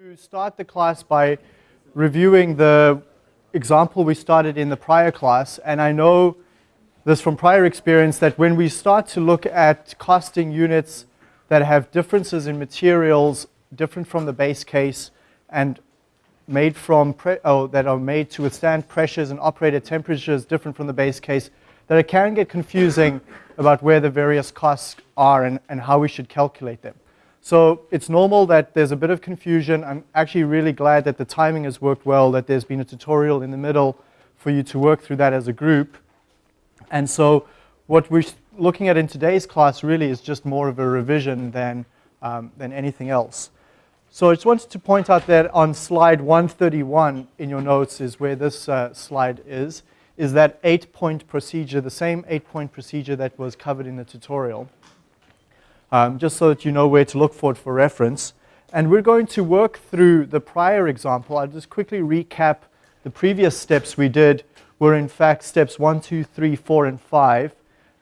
to start the class by reviewing the example we started in the prior class. And I know this from prior experience that when we start to look at costing units that have differences in materials different from the base case and made from oh, that are made to withstand pressures and operate at temperatures different from the base case, that it can get confusing about where the various costs are and, and how we should calculate them. So it's normal that there's a bit of confusion. I'm actually really glad that the timing has worked well, that there's been a tutorial in the middle for you to work through that as a group. And so what we're looking at in today's class really is just more of a revision than, um, than anything else. So I just wanted to point out that on slide 131 in your notes is where this uh, slide is, is that eight-point procedure, the same eight-point procedure that was covered in the tutorial um, just so that you know where to look for it for reference. And we're going to work through the prior example. I'll just quickly recap the previous steps we did were in fact steps one, two, three, four, and 5.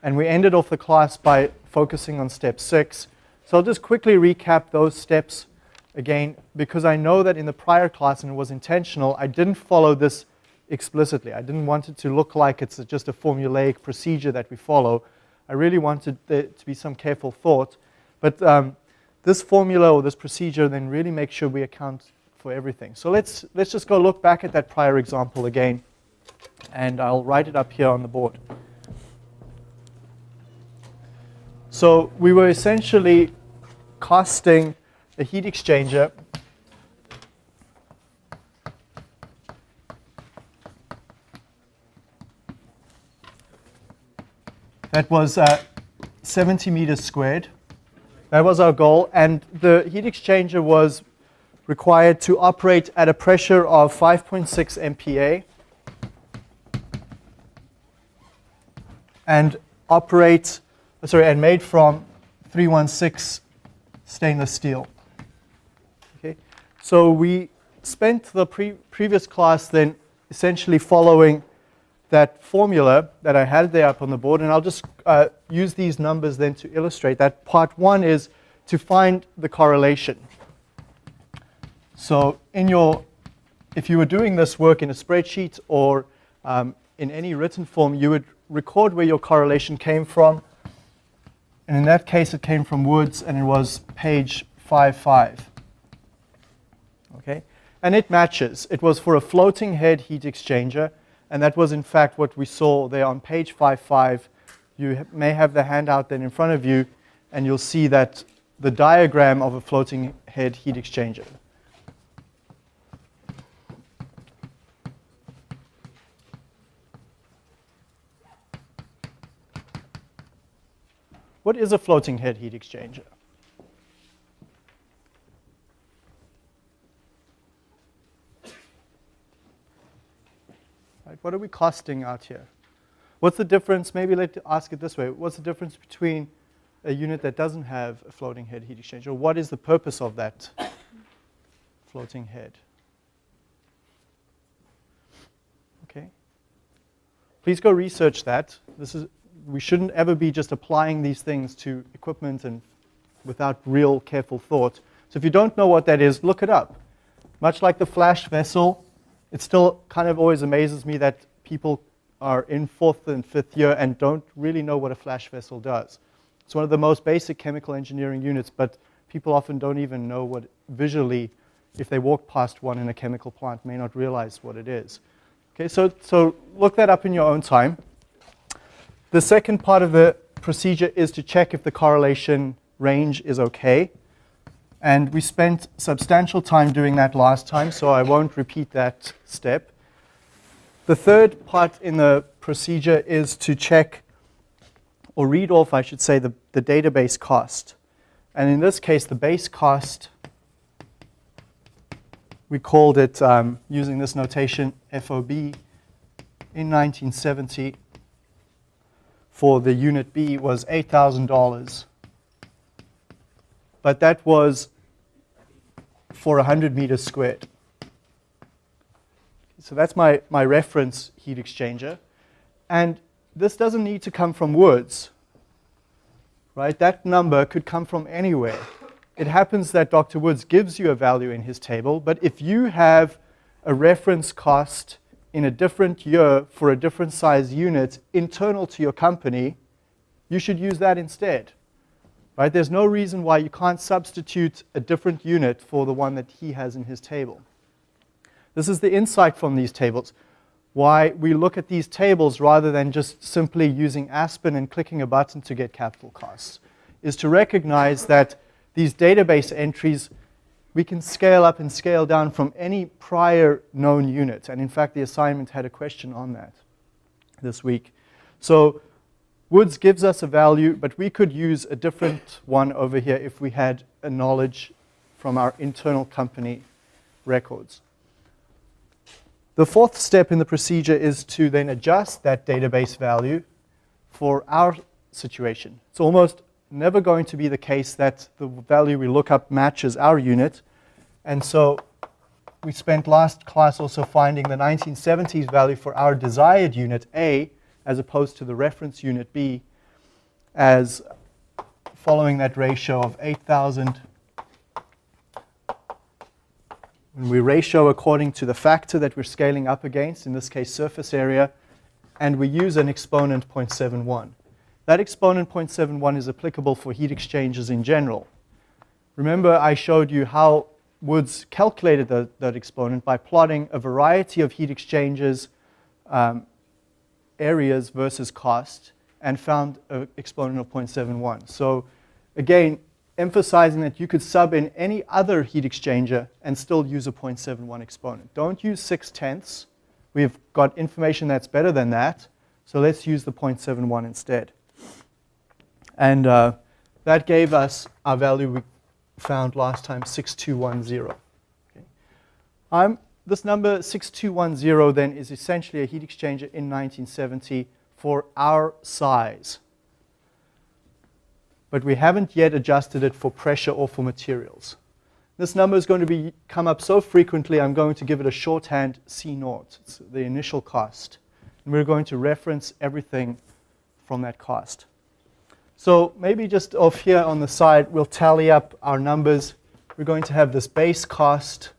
And we ended off the class by focusing on step 6. So I'll just quickly recap those steps again because I know that in the prior class, and it was intentional, I didn't follow this explicitly. I didn't want it to look like it's just a formulaic procedure that we follow. I really wanted there to be some careful thought. But um, this formula or this procedure then really makes sure we account for everything. So let's, let's just go look back at that prior example again. And I'll write it up here on the board. So we were essentially casting a heat exchanger That was uh, 70 meters squared. That was our goal. And the heat exchanger was required to operate at a pressure of 5.6 MPa and operate, sorry, and made from 316 stainless steel. Okay, so we spent the pre previous class then essentially following that formula that I had there up on the board, and I'll just uh, use these numbers then to illustrate that. Part one is to find the correlation. So in your, if you were doing this work in a spreadsheet or um, in any written form, you would record where your correlation came from. And in that case, it came from Woods, and it was page 55. Okay? And it matches. It was for a floating head heat exchanger and that was in fact what we saw there on page 55. You may have the handout then in front of you, and you'll see that the diagram of a floating head heat exchanger. What is a floating head heat exchanger? What are we costing out here? What's the difference? Maybe let's ask it this way. What's the difference between a unit that doesn't have a floating head heat exchanger? What is the purpose of that floating head? Okay. Please go research that. This is, we shouldn't ever be just applying these things to equipment and without real careful thought. So if you don't know what that is, look it up. Much like the flash vessel, it still kind of always amazes me that people are in fourth and fifth year and don't really know what a flash vessel does. It's one of the most basic chemical engineering units, but people often don't even know what visually, if they walk past one in a chemical plant, may not realize what it is. Okay, so, so look that up in your own time. The second part of the procedure is to check if the correlation range is okay. And we spent substantial time doing that last time, so I won't repeat that step. The third part in the procedure is to check, or read off, I should say, the, the database cost. And in this case, the base cost, we called it, um, using this notation, FOB, in 1970 for the unit B was $8,000 but that was for 100 meters squared. So that's my, my reference heat exchanger. And this doesn't need to come from Woods, right? That number could come from anywhere. it happens that Dr. Woods gives you a value in his table, but if you have a reference cost in a different year for a different size unit internal to your company, you should use that instead. Right? There's no reason why you can't substitute a different unit for the one that he has in his table. This is the insight from these tables. Why we look at these tables rather than just simply using Aspen and clicking a button to get capital costs, is to recognize that these database entries we can scale up and scale down from any prior known unit. And in fact, the assignment had a question on that this week. So Woods gives us a value, but we could use a different one over here if we had a knowledge from our internal company records. The fourth step in the procedure is to then adjust that database value for our situation. It's almost never going to be the case that the value we look up matches our unit. And so we spent last class also finding the 1970s value for our desired unit A as opposed to the reference unit B as following that ratio of 8,000. When we ratio according to the factor that we're scaling up against, in this case surface area, and we use an exponent 0.71. That exponent 0.71 is applicable for heat exchangers in general. Remember I showed you how Woods calculated the, that exponent by plotting a variety of heat exchangers um, areas versus cost and found an exponent of 0.71. So again, emphasizing that you could sub in any other heat exchanger and still use a 0.71 exponent. Don't use 6 tenths. We've got information that's better than that. So let's use the 0.71 instead. And uh, that gave us our value we found last time, 6210. Okay. I'm this number 6210 then is essentially a heat exchanger in 1970 for our size. But we haven't yet adjusted it for pressure or for materials. This number is going to be come up so frequently, I'm going to give it a shorthand C naught. It's the initial cost. And we're going to reference everything from that cost. So maybe just off here on the side, we'll tally up our numbers. We're going to have this base cost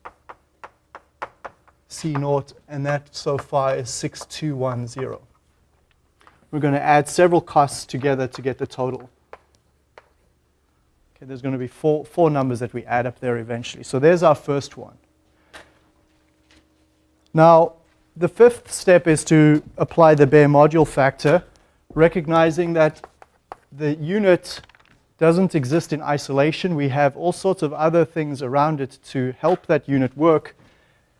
C naught, and that so far is 6210. We're going to add several costs together to get the total. Okay, there's going to be four, four numbers that we add up there eventually. So there's our first one. Now, the fifth step is to apply the bare module factor, recognizing that the unit doesn't exist in isolation. We have all sorts of other things around it to help that unit work.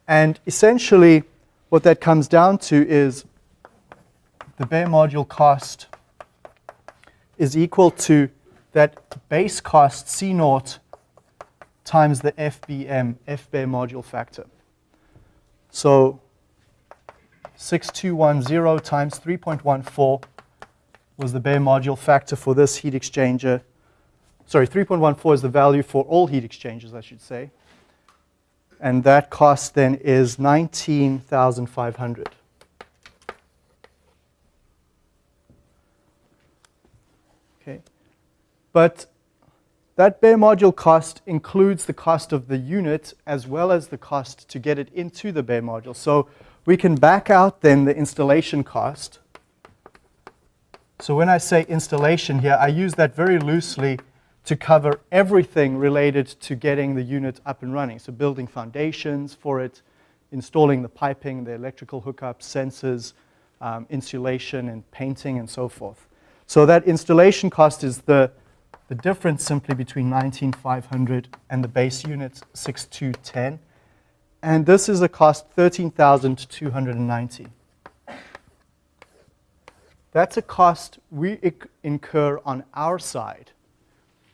And essentially, what that comes down to is the bare module cost is equal to that base cost C naught times the FBM, F bare module factor. So 6210 times 3.14 was the bare module factor for this heat exchanger. Sorry, 3.14 is the value for all heat exchangers, I should say and that cost then is 19,500. Okay, but that bare module cost includes the cost of the unit as well as the cost to get it into the bare module. So we can back out then the installation cost. So when I say installation here, I use that very loosely to cover everything related to getting the unit up and running. So building foundations for it, installing the piping, the electrical hookups, sensors, um, insulation and painting and so forth. So that installation cost is the, the difference simply between 19,500 and the base unit 6210. And this is a cost 13,290. That's a cost we incur on our side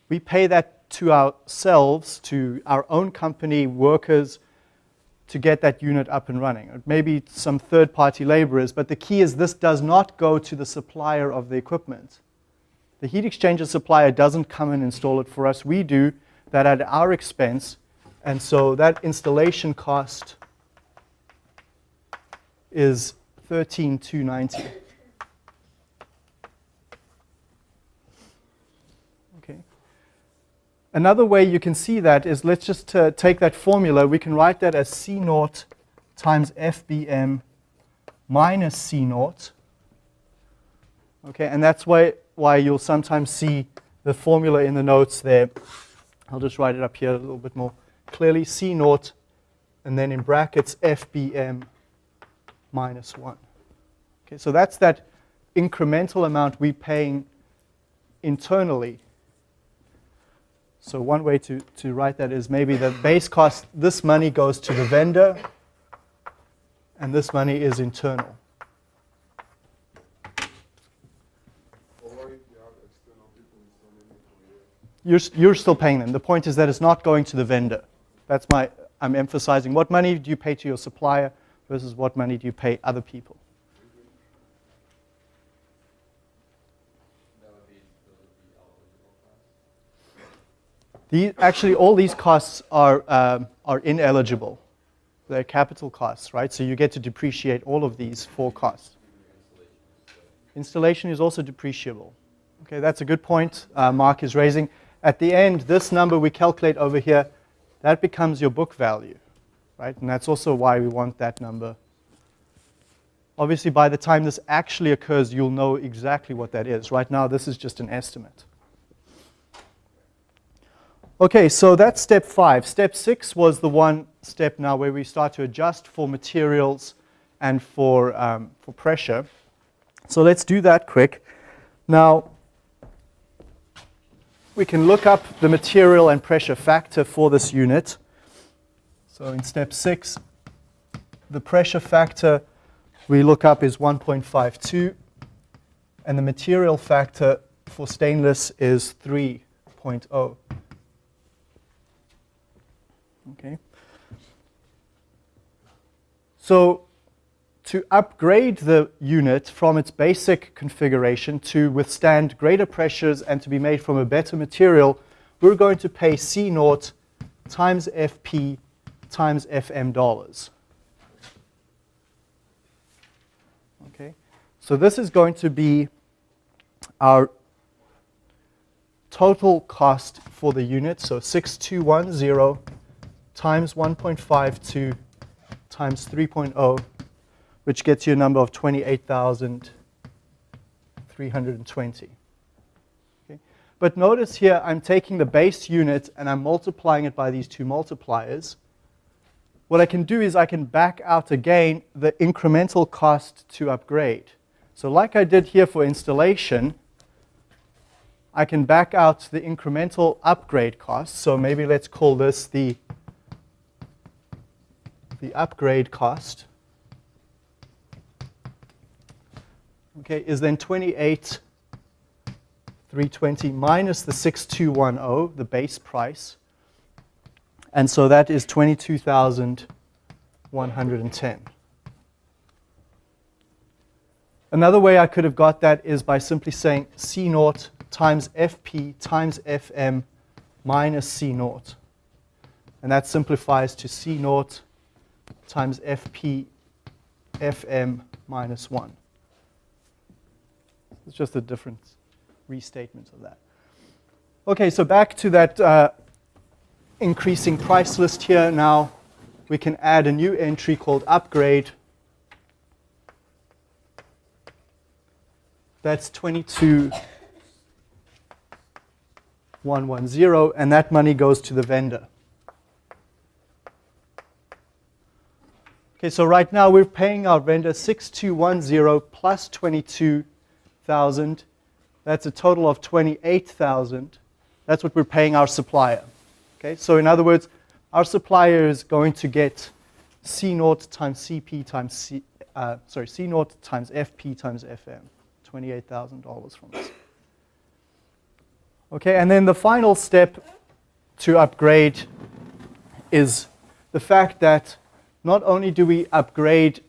we pay that to ourselves, to our own company, workers, to get that unit up and running. Maybe some third-party laborers, but the key is this does not go to the supplier of the equipment. The heat exchanger supplier doesn't come and install it for us. We do that at our expense, and so that installation cost is 13290. Another way you can see that is let's just uh, take that formula. We can write that as C naught times FBM minus C naught. Okay, and that's why, why you'll sometimes see the formula in the notes there. I'll just write it up here a little bit more clearly. C naught, and then in brackets FBM minus 1. Okay, so that's that incremental amount we're paying internally so one way to, to write that is maybe the base cost, this money goes to the vendor, and this money is internal. You're, you're still paying them. The point is that it's not going to the vendor. That's my, I'm emphasizing. What money do you pay to your supplier versus what money do you pay other people? The, actually, all these costs are, um, are ineligible. They're capital costs, right? So you get to depreciate all of these four costs. Installation is also depreciable. Okay, that's a good point uh, Mark is raising. At the end, this number we calculate over here, that becomes your book value, right? And that's also why we want that number. Obviously, by the time this actually occurs, you'll know exactly what that is. Right now, this is just an estimate. Okay, so that's step five. Step six was the one step now where we start to adjust for materials and for, um, for pressure. So let's do that quick. Now, we can look up the material and pressure factor for this unit. So in step six, the pressure factor we look up is 1.52, and the material factor for stainless is 3.0. Okay. So to upgrade the unit from its basic configuration to withstand greater pressures and to be made from a better material, we're going to pay C naught times FP times FM dollars. Okay, so this is going to be our total cost for the unit, so 6210 times 1.52 times 3.0, which gets you a number of 28,320. Okay? But notice here, I'm taking the base unit and I'm multiplying it by these two multipliers. What I can do is I can back out again the incremental cost to upgrade. So like I did here for installation, I can back out the incremental upgrade cost. So maybe let's call this the the upgrade cost okay, is then 28 320 minus the 6210, the base price. And so that is 22,110. Another way I could have got that is by simply saying C naught times FP times FM minus C naught. And that simplifies to C naught times Fp Fm minus 1. It's just a different restatement of that. Okay, so back to that uh, increasing price list here. Now we can add a new entry called upgrade. That's 22,110, and that money goes to the vendor. Okay, so right now we're paying our vendor 6210 plus 22,000. That's a total of 28,000. That's what we're paying our supplier. Okay, so in other words, our supplier is going to get C naught times CP times C, uh, sorry, C naught times FP times FM, $28,000 from us. Okay, and then the final step to upgrade is the fact that not only do we upgrade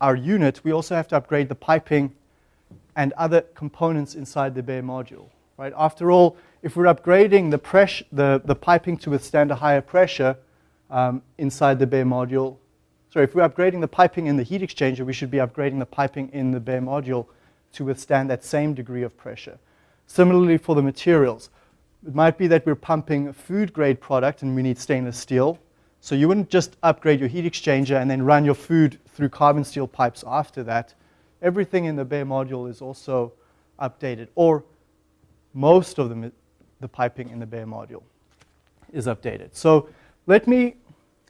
our unit, we also have to upgrade the piping and other components inside the bare module. Right? After all, if we're upgrading the, pressure, the, the piping to withstand a higher pressure um, inside the bare module, sorry, if we're upgrading the piping in the heat exchanger, we should be upgrading the piping in the bare module to withstand that same degree of pressure. Similarly for the materials. It might be that we're pumping a food grade product and we need stainless steel. So you wouldn't just upgrade your heat exchanger and then run your food through carbon steel pipes after that. Everything in the bare module is also updated, or most of them, the piping in the bare module is updated. So let me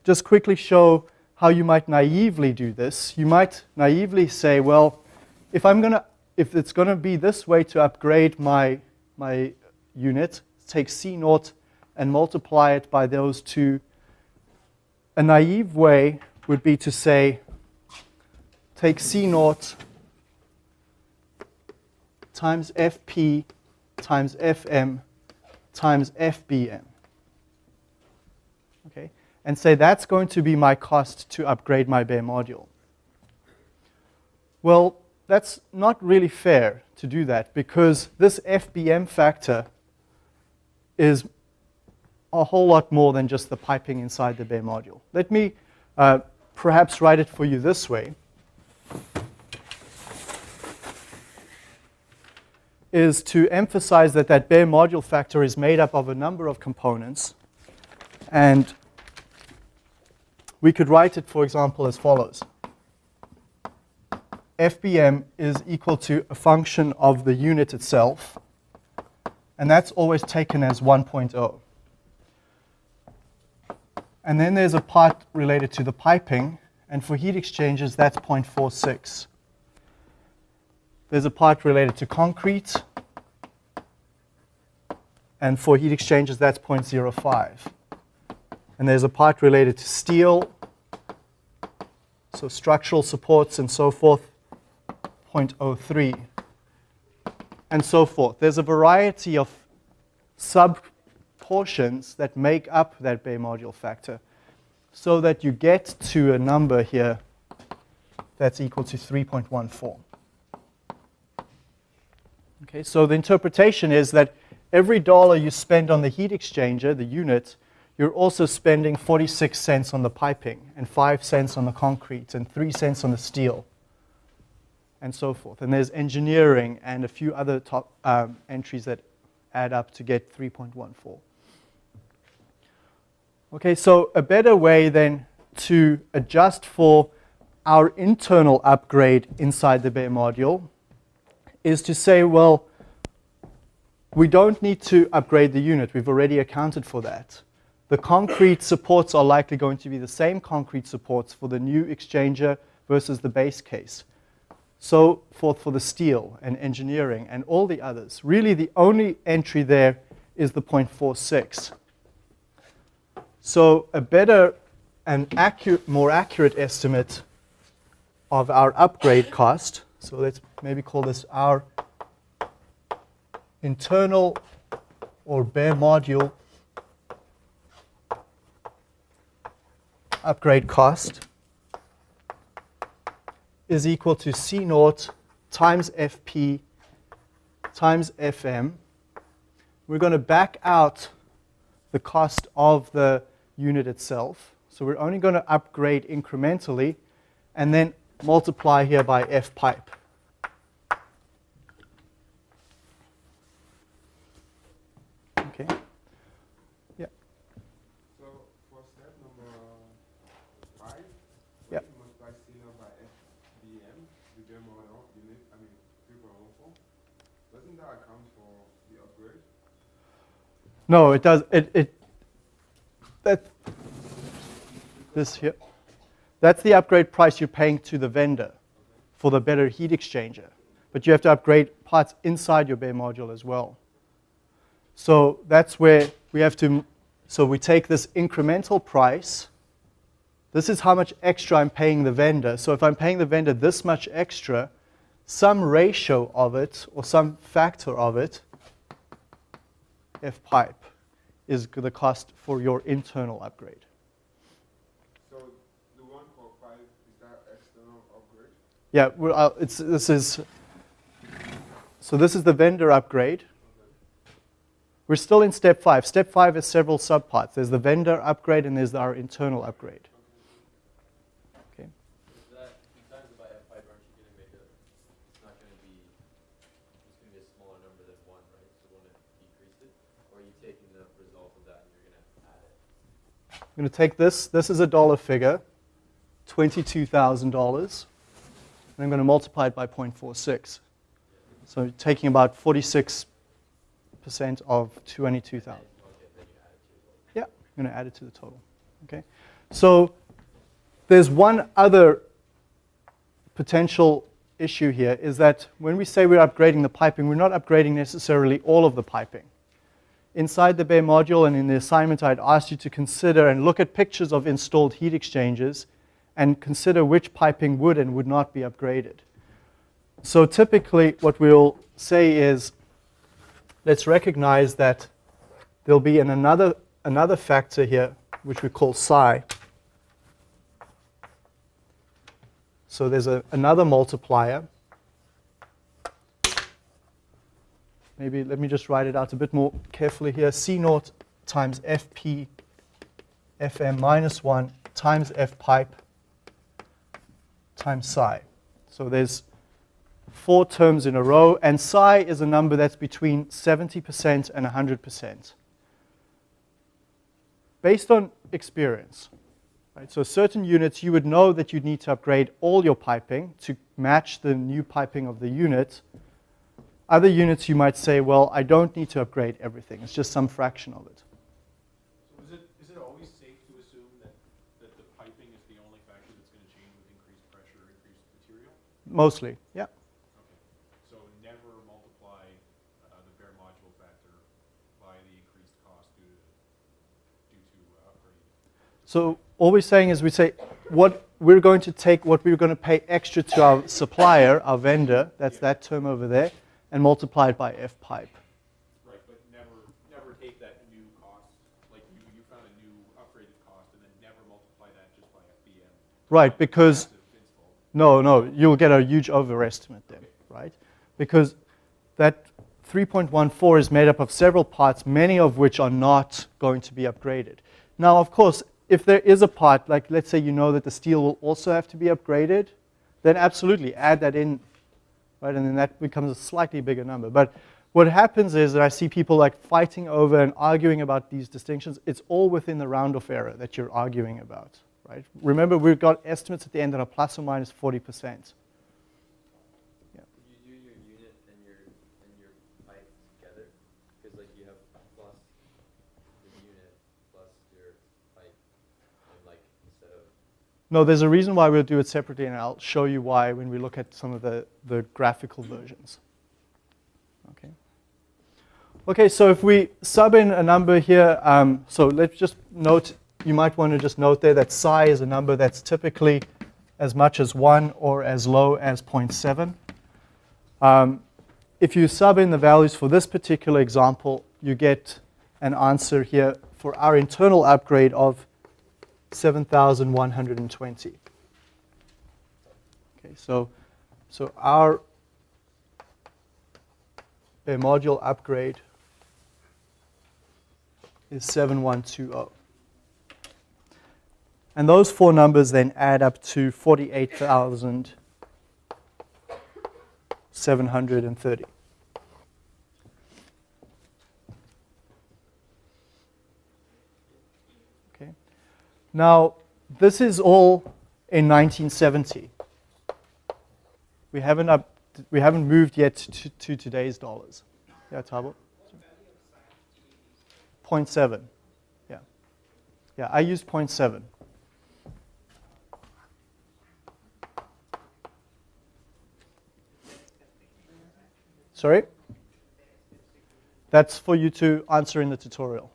just quickly show how you might naively do this. You might naively say, well, if I'm to if it's going to be this way to upgrade my, my unit, take C naught and multiply it by those two. A naive way would be to say, take C naught times FP times FM times FBM. Okay, and say that's going to be my cost to upgrade my bare module. Well, that's not really fair to do that because this FBM factor is a whole lot more than just the piping inside the bare module. Let me uh, perhaps write it for you this way. is to emphasize that that bare module factor is made up of a number of components. And we could write it, for example, as follows. FBM is equal to a function of the unit itself, and that's always taken as 1.0. And then there's a part related to the piping, and for heat exchangers, that's 0.46. There's a part related to concrete, and for heat exchangers, that's 0.05. And there's a part related to steel, so structural supports and so forth, 0.03, and so forth. There's a variety of sub-portions that make up that bare module factor so that you get to a number here that's equal to 3.14. Okay, so the interpretation is that every dollar you spend on the heat exchanger, the unit, you're also spending 46 cents on the piping and 5 cents on the concrete and 3 cents on the steel and so forth. And there's engineering and a few other top um, entries that add up to get 3.14. Okay, so a better way then to adjust for our internal upgrade inside the bare module is to say, well, we don't need to upgrade the unit. We've already accounted for that. The concrete supports are likely going to be the same concrete supports for the new exchanger versus the base case so forth for the steel and engineering and all the others. Really, the only entry there is the 0.46. So a better and accurate, more accurate estimate of our upgrade cost, so let's maybe call this our internal or bare module upgrade cost is equal to C naught times Fp times Fm. We're going to back out the cost of the unit itself. So we're only going to upgrade incrementally and then multiply here by F pipe. Okay. Yeah. So for step number five, Yeah. multiply C naught by FBM, the bare model unit, I mean 3.14. Doesn't that account for the upgrade? No, it does. It, it that this here. That's the upgrade price you're paying to the vendor for the better heat exchanger. But you have to upgrade parts inside your bare module as well. So that's where we have to. So we take this incremental price. This is how much extra I'm paying the vendor. So if I'm paying the vendor this much extra, some ratio of it or some factor of it F pipe is the cost for your internal upgrade. So the one for five is that external upgrade? Yeah, well, uh, it's, this is, so this is the vendor upgrade. We're still in step five. Step five has several subparts. There's the vendor upgrade and there's our internal upgrade. Okay. Take going to take this. This is a dollar figure, $22,000. And I'm going to multiply it by 0.46. So taking about 46% of 22,000. Yeah, I'm going to add it to the total. Okay. So there's one other potential issue here is that when we say we're upgrading the piping, we're not upgrading necessarily all of the piping. Inside the bare module and in the assignment, I'd asked you to consider and look at pictures of installed heat exchangers and consider which piping would and would not be upgraded. So typically what we'll say is, let's recognize that there'll be an another, another factor here, which we call psi. So there's a, another multiplier. Maybe let me just write it out a bit more carefully here. C naught times Fp Fm minus 1 times F pipe times psi. So there's four terms in a row, and psi is a number that's between 70% and 100%. Based on experience, right, so certain units you would know that you'd need to upgrade all your piping to match the new piping of the unit. Other units you might say, well, I don't need to upgrade everything. It's just some fraction of it. So is it, is it always safe to assume that, that the piping is the only factor that's going to change with increased pressure or increased material? Mostly, yeah. Okay. So never multiply uh, the bare module factor by the increased cost due to, due to uh, upgrading. So all we're saying is we say what we're going to take what we're going to pay extra to our supplier, our vendor, that's that term over there, and multiply it by F pipe. Right, but never, never take that new cost, like you, you found a new upgraded cost and then never multiply that just by FBM. Right, because no, no, you'll get a huge overestimate then, right? Because that 3.14 is made up of several parts, many of which are not going to be upgraded. Now, of course, if there is a part, like let's say you know that the steel will also have to be upgraded, then absolutely add that in, right? And then that becomes a slightly bigger number. But what happens is that I see people like fighting over and arguing about these distinctions. It's all within the round of error that you're arguing about, right? Remember, we've got estimates at the end that are plus or minus 40%. Could you do your unit and your, and your pipe together? Because like you have plus the unit plus your pipe, and like instead of, No, there's a reason why we'll do it separately, and I'll show you why when we look at some of the, the graphical versions. Okay. Okay, so if we sub in a number here, um, so let's just note, you might want to just note there that psi is a number that's typically as much as 1 or as low as 0.7. Um, if you sub in the values for this particular example, you get an answer here for our internal upgrade of 7,120. Okay, so, so our a module upgrade is 7120. And those four numbers then add up to 48,730. Now, this is all in 1970. We haven't, up, we haven't moved yet to, to today's dollars. Yeah, Tabo? 0.7. Yeah. Yeah, I used 0.7. Sorry? That's for you to answer in the tutorial.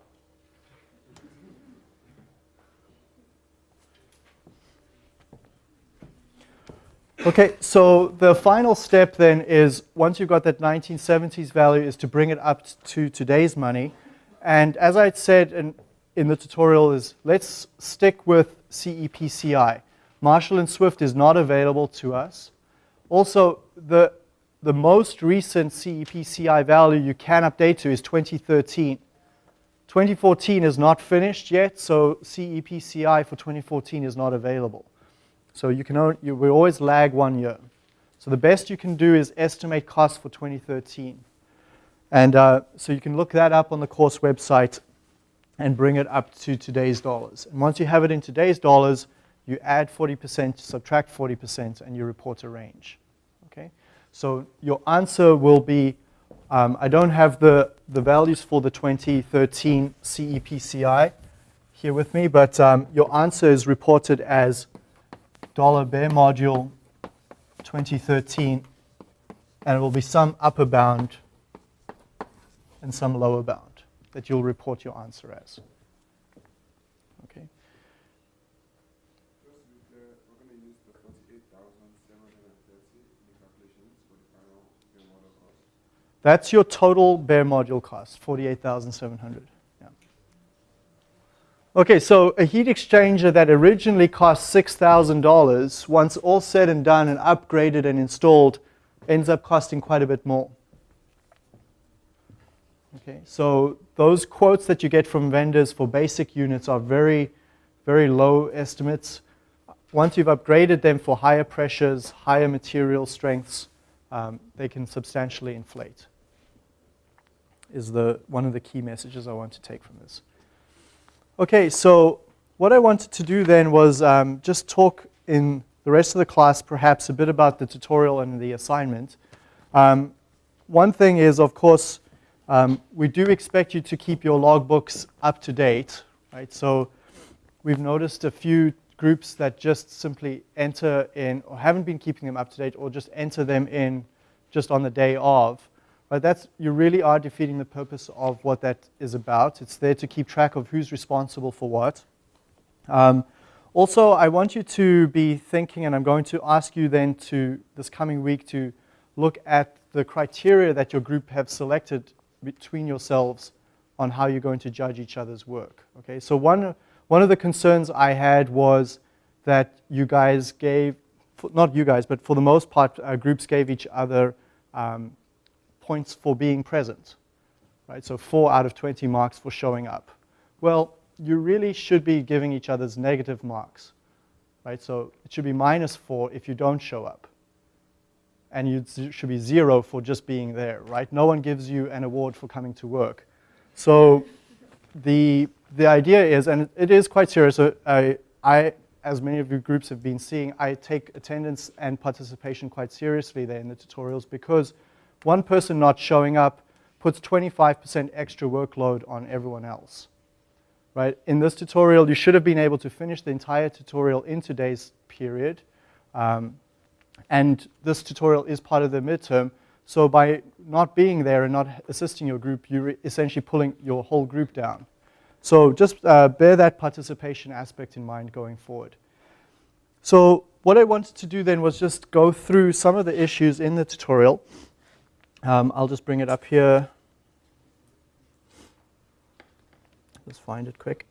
Okay, so the final step then is once you've got that 1970s value is to bring it up to today's money. And as I said in, in the tutorial is let's stick with CEPCI. Marshall and Swift is not available to us. Also, the, the most recent CEPCI value you can update to is 2013. 2014 is not finished yet, so CEPCI for 2014 is not available. So you can only, you, we always lag one year. So the best you can do is estimate costs for 2013. And uh, so you can look that up on the course website and bring it up to today's dollars. And once you have it in today's dollars, you add 40%, subtract 40%, and you report a range. Okay? So your answer will be, um, I don't have the, the values for the 2013 CEPCI here with me, but um, your answer is reported as dollar bare module 2013, and it will be some upper bound and some lower bound that you'll report your answer as. Okay. That's your total bare module cost, 48,700. Okay, so a heat exchanger that originally cost $6,000, once all said and done and upgraded and installed, ends up costing quite a bit more. Okay, so those quotes that you get from vendors for basic units are very, very low estimates. Once you've upgraded them for higher pressures, higher material strengths, um, they can substantially inflate. Is the one of the key messages I want to take from this. Okay, so what I wanted to do then was um, just talk in the rest of the class perhaps a bit about the tutorial and the assignment. Um, one thing is, of course, um, we do expect you to keep your logbooks up to date, right? So we've noticed a few groups that just simply enter in, or haven't been keeping them up to date, or just enter them in just on the day of. But that's, you really are defeating the purpose of what that is about. It's there to keep track of who's responsible for what. Um, also, I want you to be thinking, and I'm going to ask you then to, this coming week, to look at the criteria that your group have selected between yourselves on how you're going to judge each other's work. Okay, so one, one of the concerns I had was that you guys gave, not you guys, but for the most part, uh, groups gave each other um, points for being present, right? So four out of 20 marks for showing up. Well, you really should be giving each other's negative marks, right? So it should be minus four if you don't show up. And you should be zero for just being there, right? No one gives you an award for coming to work. So the, the idea is, and it is quite serious, so I, I, as many of you groups have been seeing, I take attendance and participation quite seriously there in the tutorials because one person not showing up puts 25% extra workload on everyone else. Right? In this tutorial, you should have been able to finish the entire tutorial in today's period. Um, and this tutorial is part of the midterm. So by not being there and not assisting your group, you're essentially pulling your whole group down. So just uh, bear that participation aspect in mind going forward. So what I wanted to do then was just go through some of the issues in the tutorial. Um, I'll just bring it up here. Let's find it quick.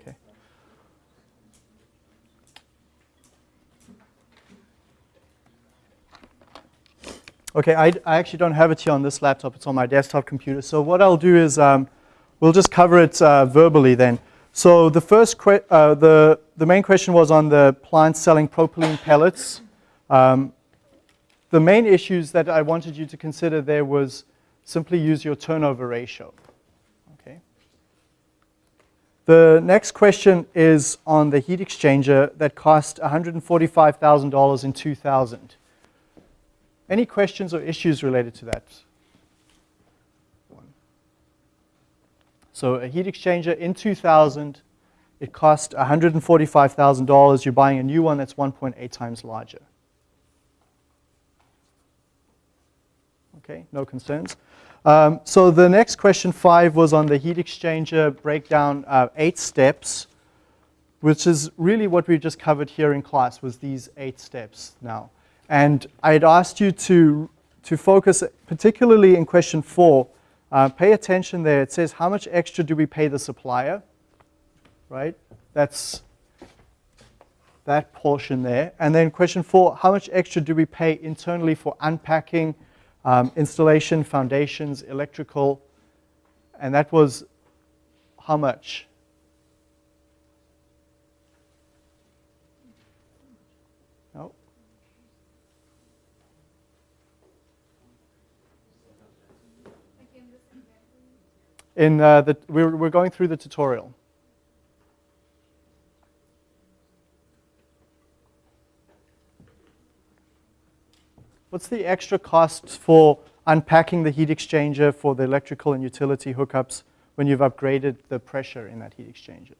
Okay. Okay, I, I actually don't have it here on this laptop. It's on my desktop computer. So what I'll do is um, we'll just cover it uh, verbally then. So the first, uh, the, the main question was on the plant selling propylene pellets. Um, the main issues that I wanted you to consider there was simply use your turnover ratio. Okay. The next question is on the heat exchanger that cost $145,000 in 2000. Any questions or issues related to that? So a heat exchanger in 2000, it cost $145,000. You're buying a new one that's 1.8 times larger. Okay, no concerns. Um, so the next question five was on the heat exchanger breakdown, uh, eight steps, which is really what we just covered here in class was these eight steps now. And I had asked you to, to focus particularly in question four, uh, pay attention there. It says, how much extra do we pay the supplier? Right? That's that portion there. And then question four, how much extra do we pay internally for unpacking, um, installation, foundations, electrical? And that was how much? In uh, the, we're, we're going through the tutorial. What's the extra cost for unpacking the heat exchanger for the electrical and utility hookups when you've upgraded the pressure in that heat exchanger?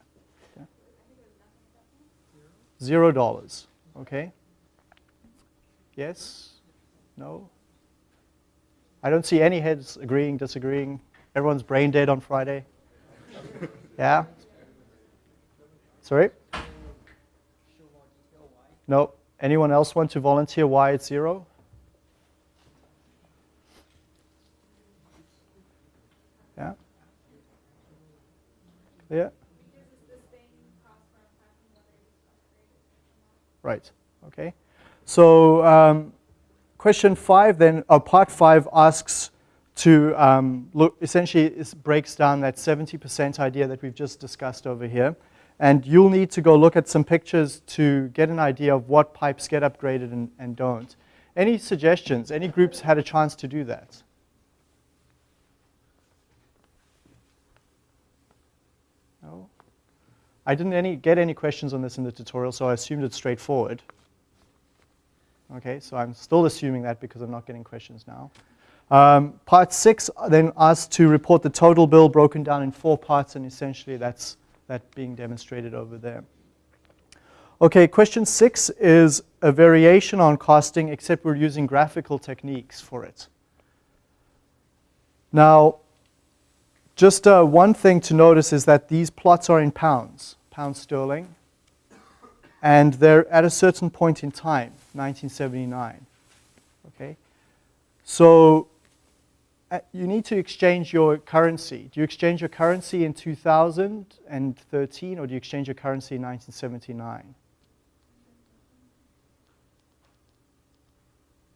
Zero dollars, okay? Yes? No? I don't see any heads agreeing, disagreeing. Everyone's brain dead on Friday. yeah? Sorry? No. Anyone else want to volunteer why it's zero? Yeah? Yeah? Right, okay. So um, question five then, or part five asks to um, look, essentially it breaks down that 70% idea that we've just discussed over here. And you'll need to go look at some pictures to get an idea of what pipes get upgraded and, and don't. Any suggestions? Any groups had a chance to do that? No? I didn't any, get any questions on this in the tutorial, so I assumed it's straightforward. Okay, so I'm still assuming that because I'm not getting questions now. Um, part six then asks to report the total bill broken down in four parts, and essentially that's that being demonstrated over there. Okay, question six is a variation on costing, except we're using graphical techniques for it. Now, just uh, one thing to notice is that these plots are in pounds, pounds sterling, and they're at a certain point in time, 1979. Okay, so Uh, you need to exchange your currency. Do you exchange your currency in 2013 or do you exchange your currency in 1979?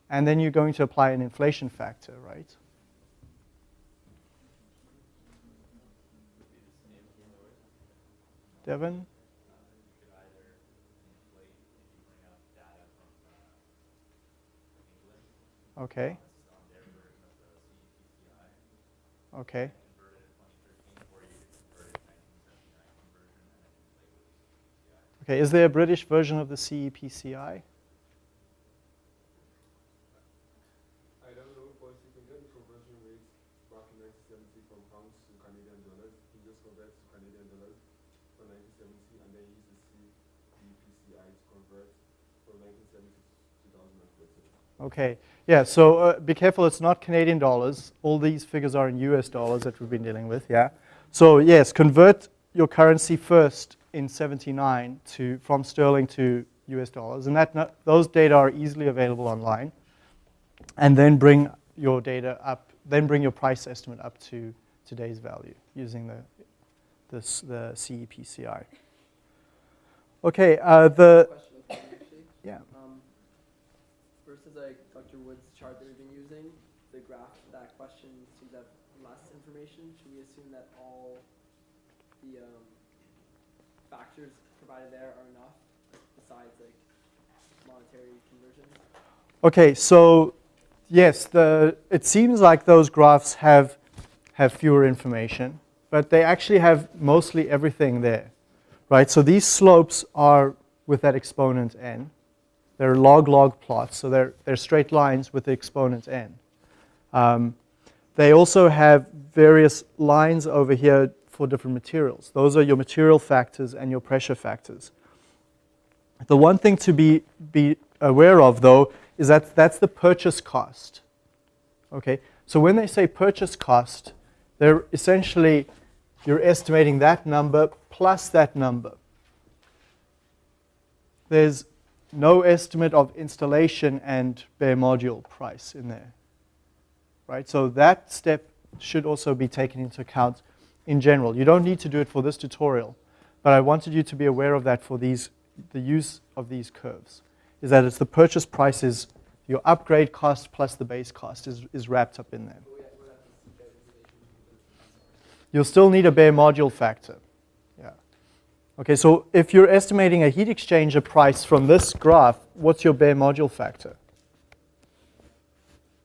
And then you're going to apply an inflation factor, right? Devin? Okay. Okay. Okay, is there a British version of the CEPCI? I don't know, but you can get the conversion rate back in 1970 from pounds to Canadian dollars. You just convert to Canadian dollars for 1970 and then use the CEPCI to convert from 1970 to 2013. Okay, yeah, so uh, be careful, it's not Canadian dollars. All these figures are in US dollars that we've been dealing with, yeah? So yes, convert your currency first in 79 to, from sterling to US dollars, and that, those data are easily available online. And then bring your data up, then bring your price estimate up to today's value using the, this, the CEPCI. Okay, uh, the, question of time, yeah. Um, versus like Dr. Woods' chart that we've been using, the graph that question seems to have less information. Should we assume that all the um, factors provided there are enough besides like monetary conversions? Okay, so yes, the, it seems like those graphs have, have fewer information, but they actually have mostly everything there, right? So these slopes are with that exponent n. They're log-log plots, so they're, they're straight lines with the exponent n. Um, they also have various lines over here for different materials. Those are your material factors and your pressure factors. The one thing to be, be aware of, though, is that that's the purchase cost. Okay, so when they say purchase cost, they're essentially, you're estimating that number plus that number. There's no estimate of installation and bare module price in there. Right, so that step should also be taken into account in general. You don't need to do it for this tutorial, but I wanted you to be aware of that for these, the use of these curves is that it's the purchase price is your upgrade cost plus the base cost is, is wrapped up in there. You'll still need a bare module factor. Okay, so if you're estimating a heat exchanger price from this graph, what's your bare module factor?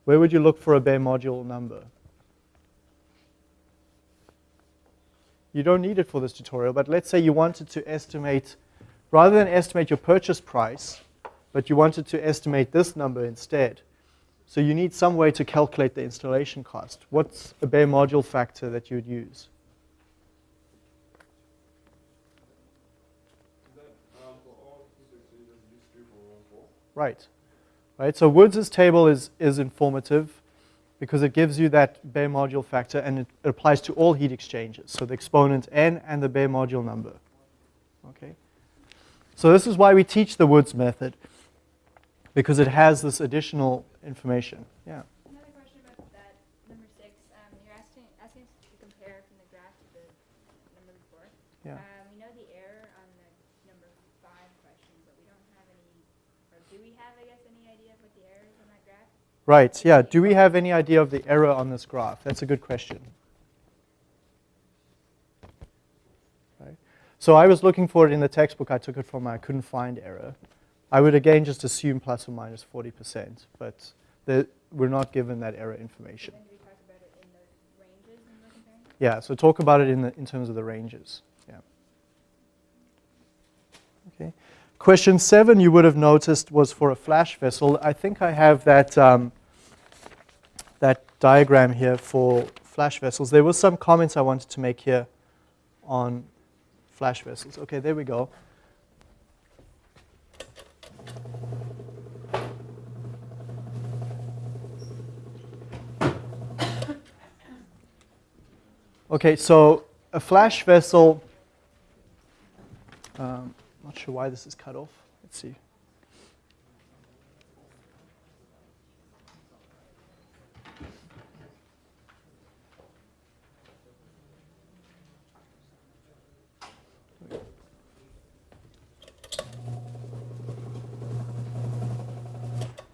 Where would you look for a bare module number? You don't need it for this tutorial, but let's say you wanted to estimate, rather than estimate your purchase price, but you wanted to estimate this number instead. So you need some way to calculate the installation cost. What's a bare module factor that you would use? Is that um, for all heat exchangers, use three point one four? Right. Right. So Woods' table is, is informative because it gives you that bare module factor and it applies to all heat exchangers. So the exponent n and the bare module number. Okay. So this is why we teach the Woods method because it has this additional information. Yeah. Another question about that number six. Um, you're asking asking us to compare from the graph to the number before. Yeah. Um, we know the error on the number five question, but we don't have any, or do we have, I guess, any idea of what the error is on that graph? Right. Yeah. Do we have any idea of the error on this graph? That's a good question. Right. So I was looking for it in the textbook I took it from. I couldn't find error. I would again just assume plus or minus 40%, but the, we're not given that error information. When do we talk about it in the ranges when we're comparing? Yeah. So talk about it in the in terms of the ranges. Yeah. Okay. Question seven, you would have noticed, was for a flash vessel. I think I have that, um, that diagram here for flash vessels. There was some comments I wanted to make here on flash vessels. Okay, there we go. Okay, so a flash vessel, um, not sure why this is cut off. Let's see.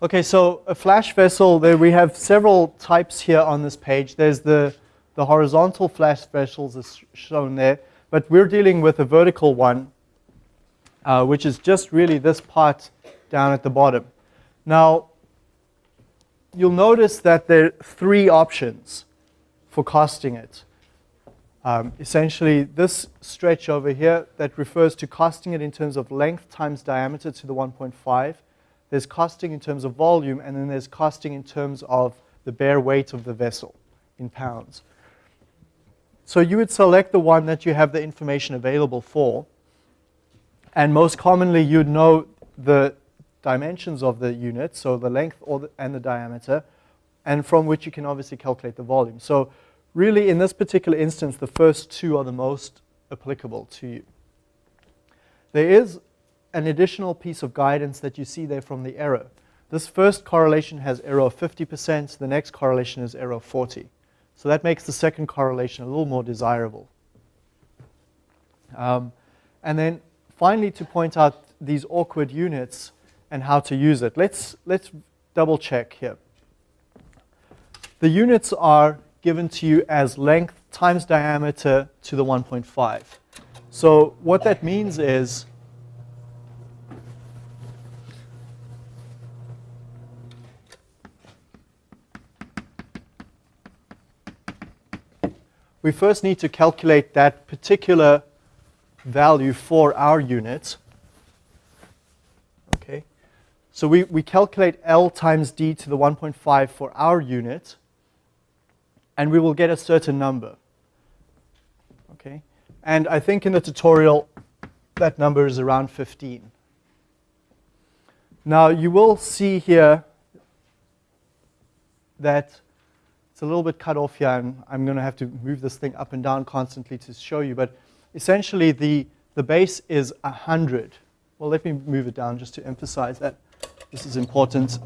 Okay, so a flash vessel, there we have several types here on this page. There's the, the horizontal flash vessels as shown there, but we're dealing with a vertical one, uh, which is just really this part down at the bottom. Now, you'll notice that there are three options for costing it. Um, essentially, this stretch over here that refers to costing it in terms of length times diameter to the 1.5. There's costing in terms of volume, and then there's costing in terms of the bare weight of the vessel in pounds. So you would select the one that you have the information available for. And most commonly, you'd know the dimensions of the unit, so the length the, and the diameter, and from which you can obviously calculate the volume. So really, in this particular instance, the first two are the most applicable to you. There is an additional piece of guidance that you see there from the error. This first correlation has error of 50%, the next correlation is error of 40. So that makes the second correlation a little more desirable. Um, and then finally to point out these awkward units and how to use it. Let's, let's double check here. The units are given to you as length times diameter to the 1.5. So what that means is we first need to calculate that particular value for our unit. Okay, so we, we calculate L times D to the 1.5 for our unit, and we will get a certain number. Okay, and I think in the tutorial that number is around 15. Now you will see here that it's a little bit cut off here, and I'm going to have to move this thing up and down constantly to show you. But essentially, the, the base is 100. Well, let me move it down just to emphasize that this is important.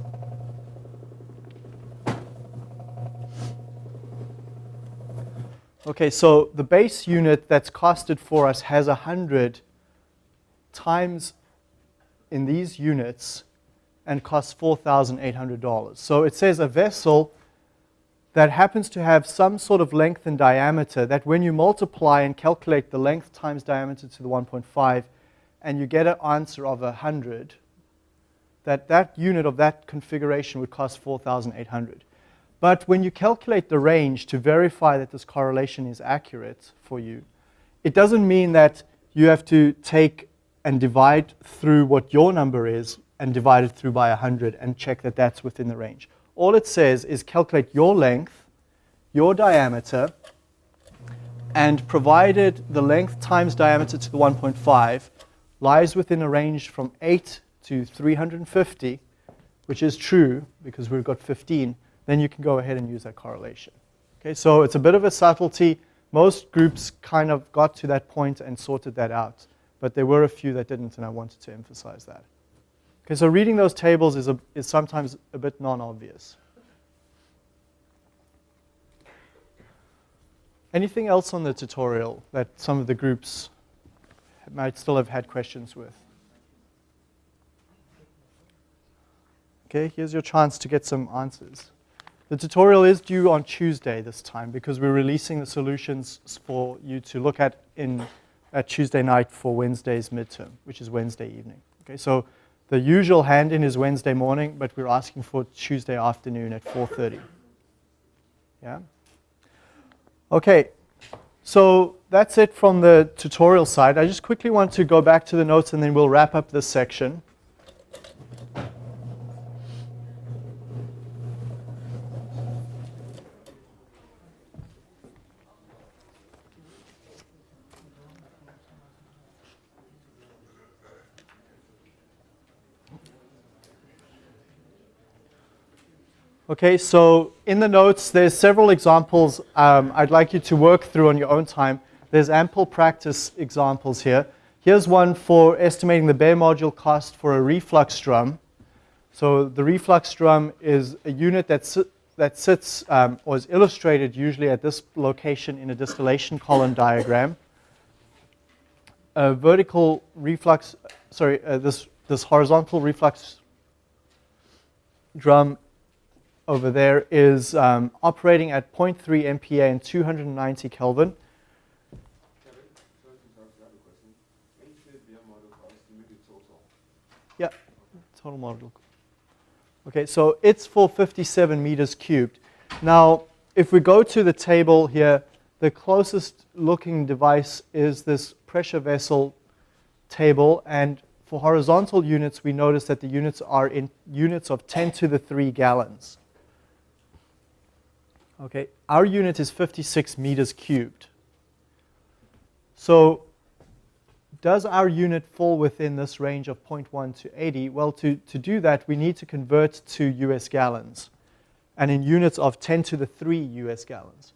Okay, so the base unit that's costed for us has 100 times in these units and costs $4,800. So it says a vessel that happens to have some sort of length and diameter that when you multiply and calculate the length times diameter to the 1.5 and you get an answer of 100, that that unit of that configuration would cost 4,800. But when you calculate the range to verify that this correlation is accurate for you, it doesn't mean that you have to take and divide through what your number is and divide it through by 100 and check that that's within the range. All it says is calculate your length, your diameter, and provided the length times diameter to the 1.5 lies within a range from 8 to 350, which is true because we've got 15, then you can go ahead and use that correlation. Okay, so it's a bit of a subtlety. Most groups kind of got to that point and sorted that out, but there were a few that didn't, and I wanted to emphasize that. Okay, so reading those tables is, a, is sometimes a bit non-obvious. Anything else on the tutorial that some of the groups might still have had questions with? Okay, here's your chance to get some answers. The tutorial is due on Tuesday this time because we're releasing the solutions for you to look at in at Tuesday night for Wednesday's midterm, which is Wednesday evening. Okay, so the usual hand-in is Wednesday morning, but we're asking for Tuesday afternoon at 4.30. Yeah? Okay, so that's it from the tutorial side. I just quickly want to go back to the notes and then we'll wrap up this section. Okay, so in the notes, there's several examples um, I'd like you to work through on your own time. There's ample practice examples here. Here's one for estimating the bare module cost for a reflux drum. So the reflux drum is a unit that, si that sits um, or is illustrated usually at this location in a distillation column diagram. A vertical reflux, sorry, uh, this, this horizontal reflux drum over there is um, operating at 0.3 MPa and 290 Kelvin. Model? Yeah, total module. Okay, so it's for 57 meters cubed. Now, if we go to the table here, the closest looking device is this pressure vessel table, and for horizontal units, we notice that the units are in units of 10 to the 3 gallons. Okay, our unit is 56 meters cubed. So does our unit fall within this range of 0.1 to 80? Well, to, to do that, we need to convert to US gallons, and in units of 10 to the 3 US gallons.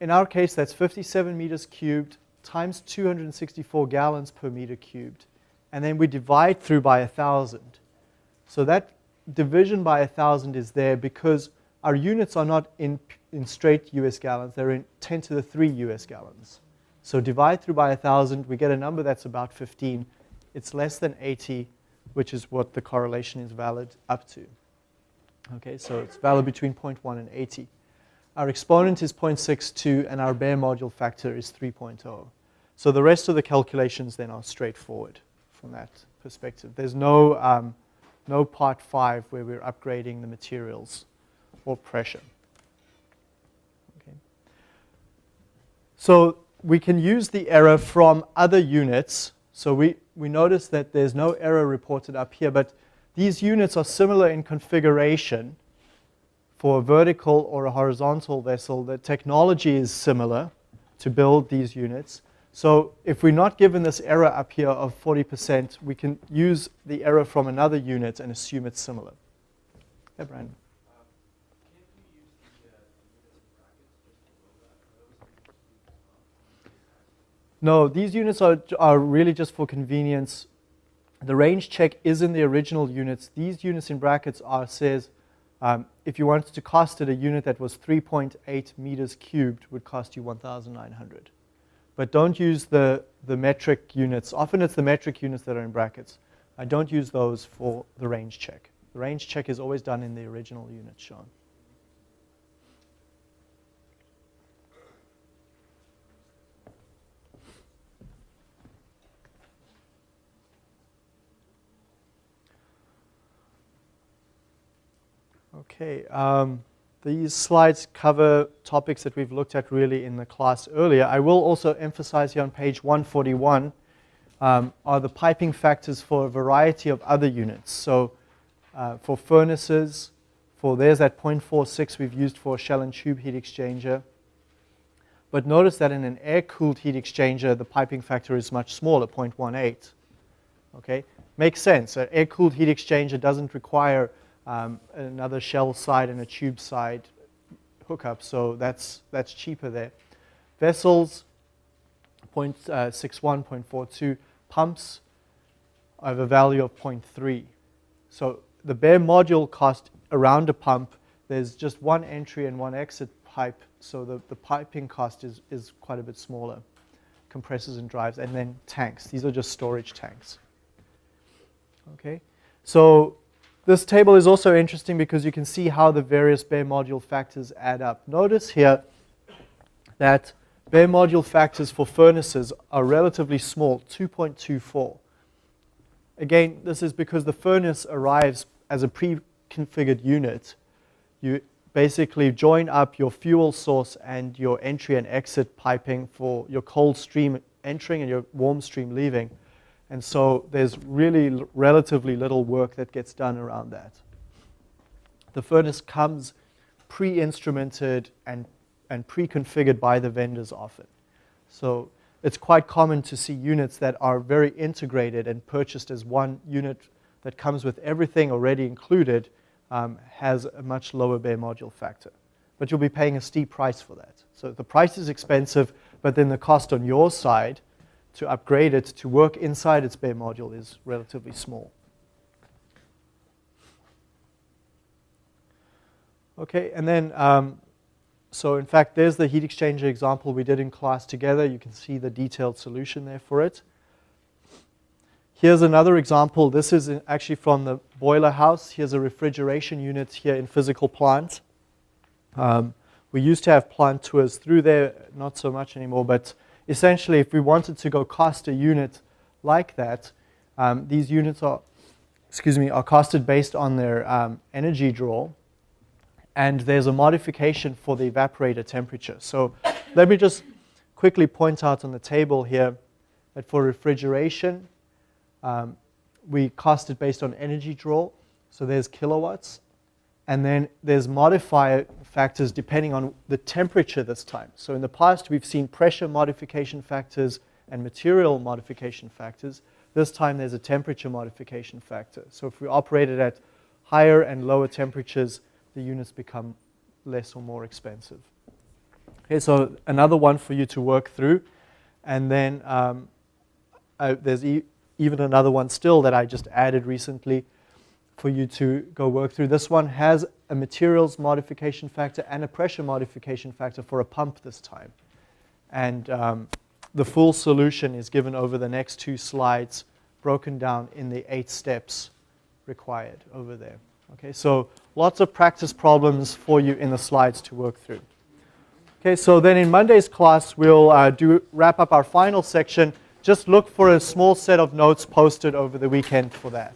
In our case, that's 57 meters cubed times 264 gallons per meter cubed, and then we divide through by 1,000. So that division by 1,000 is there because our units are not in, in straight US gallons, they're in 10 to the 3 US gallons. So divide through by 1,000, we get a number that's about 15. It's less than 80, which is what the correlation is valid up to. Okay, so it's valid between 0.1 and 80. Our exponent is 0.62 and our bare module factor is 3.0. So the rest of the calculations then are straightforward from that perspective. There's no, um, no part five where we're upgrading the materials or pressure. Okay. So we can use the error from other units. So we, we notice that there's no error reported up here, but these units are similar in configuration for a vertical or a horizontal vessel. The technology is similar to build these units. So if we're not given this error up here of 40%, we can use the error from another unit and assume it's similar. Yeah, Brandon. No, these units are, are really just for convenience. The range check is in the original units. These units in brackets are says um, if you wanted to cost it, a unit that was 3.8 meters cubed would cost you 1,900. But don't use the, the metric units. Often it's the metric units that are in brackets. I don't use those for the range check. The range check is always done in the original unit shown. Okay, um, these slides cover topics that we've looked at really in the class earlier. I will also emphasize here on page 141 um, are the piping factors for a variety of other units. So uh, for furnaces, for there's that 0.46 we've used for a shell and tube heat exchanger. But notice that in an air-cooled heat exchanger, the piping factor is much smaller, 0.18. Okay, makes sense. An air-cooled heat exchanger doesn't require um, another shell side and a tube side hookup, so that's, that's cheaper there. Vessels, 0.61, 0.42. Pumps, I have a value of 0.3. So the bare module cost around a pump, there's just one entry and one exit pipe, so the, the piping cost is, is quite a bit smaller. Compressors and drives, and then tanks. These are just storage tanks. Okay, so this table is also interesting because you can see how the various bare module factors add up. Notice here that bare module factors for furnaces are relatively small, 2.24. Again, this is because the furnace arrives as a pre-configured unit. You basically join up your fuel source and your entry and exit piping for your cold stream entering and your warm stream leaving. And so there's really relatively little work that gets done around that. The furnace comes pre-instrumented and, and pre-configured by the vendors often. So it's quite common to see units that are very integrated and purchased as one unit that comes with everything already included um, has a much lower bare module factor. But you'll be paying a steep price for that. So the price is expensive, but then the cost on your side to upgrade it to work inside its bare module is relatively small. Okay, and then, um, so in fact, there's the heat exchanger example we did in class together. You can see the detailed solution there for it. Here's another example. This is actually from the boiler house. Here's a refrigeration unit here in physical plant. Um, we used to have plant tours through there, not so much anymore, but essentially, if we wanted to go cost a unit like that, um, these units are, excuse me, are costed based on their um, energy draw. And there's a modification for the evaporator temperature. So let me just quickly point out on the table here that for refrigeration, um, we cost it based on energy draw. So there's kilowatts. And then there's modifier factors depending on the temperature this time. So in the past, we've seen pressure modification factors and material modification factors. This time, there's a temperature modification factor. So if we operate it at higher and lower temperatures, the units become less or more expensive. Okay, so another one for you to work through. And then um, uh, there's e even another one still that I just added recently for you to go work through. This one has a materials modification factor and a pressure modification factor for a pump this time. And um, the full solution is given over the next two slides, broken down in the eight steps required over there. Okay, so lots of practice problems for you in the slides to work through. Okay, so then in Monday's class, we'll uh, do wrap up our final section. Just look for a small set of notes posted over the weekend for that.